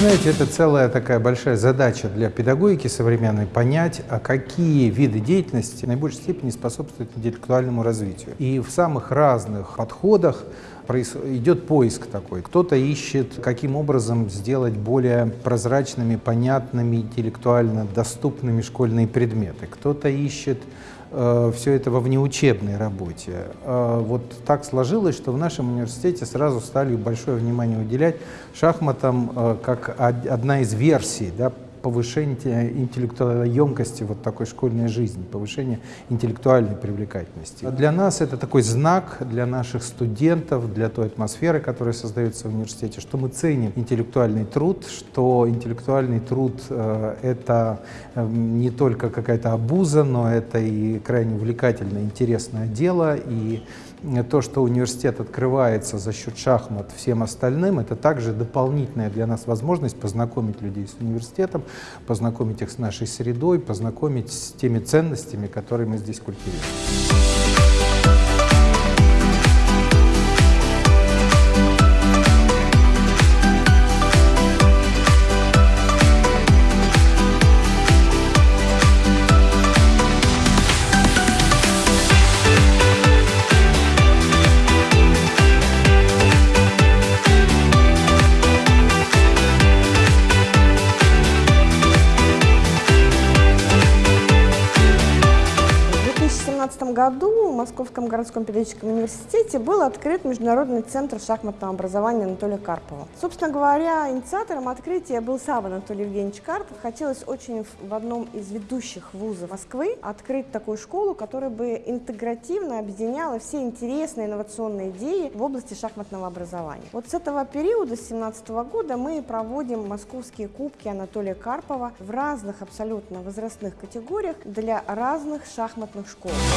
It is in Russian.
знаете, это целая такая большая задача для педагогики современной понять, а какие виды деятельности в наибольшей степени способствуют интеллектуальному развитию. И в самых разных подходах идет поиск такой. Кто-то ищет, каким образом сделать более прозрачными, понятными, интеллектуально доступными школьные предметы. Кто-то ищет э, все это во внеучебной работе. Э, вот так сложилось, что в нашем университете сразу стали большое внимание уделять шахматам э, как одна из версий да, повышение интеллектуальной емкости вот такой школьной жизни, повышение интеллектуальной привлекательности. Для нас это такой знак, для наших студентов, для той атмосферы, которая создается в университете, что мы ценим интеллектуальный труд, что интеллектуальный труд э, это э, не только какая-то обуза, но это и крайне увлекательное, интересное дело, и то, что университет открывается за счет шахмат всем остальным, это также дополнительная для нас возможность познакомить людей с университетом, познакомить их с нашей средой, познакомить с теми ценностями, которые мы здесь культивируем. Году в Московском городском педагогическом университете был открыт Международный центр шахматного образования Анатолия Карпова. Собственно говоря, инициатором открытия был сам Анатолий Евгеньевич Карпов. Хотелось очень в одном из ведущих вузов Москвы открыть такую школу, которая бы интегративно объединяла все интересные инновационные идеи в области шахматного образования. Вот с этого периода, с 2017 года, мы проводим московские кубки Анатолия Карпова в разных абсолютно возрастных категориях для разных шахматных школ.